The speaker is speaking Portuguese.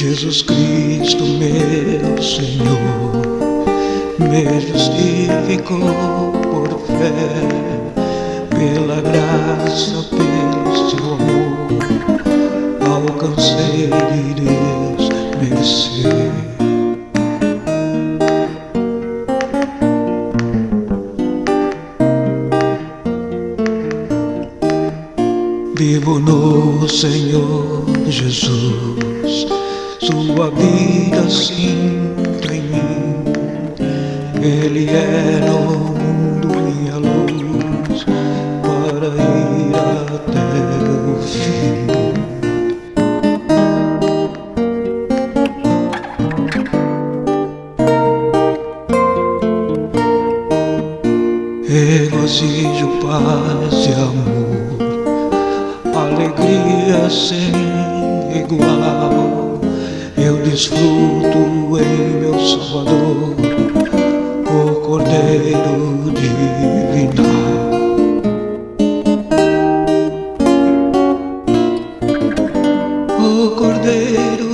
Jesus Cristo, meu Senhor, me justificou por fé, pela graça, pelo seu amor, alcancei de Deus merecer. Vivo no Senhor Jesus, Sua vida sinto em mim. Ele é no mundo minha luz, para ir até o fim. Regozijo, paz e amor alegria sem igual. Eu desfruto em meu Salvador, o Cordeiro Divinal. O Cordeiro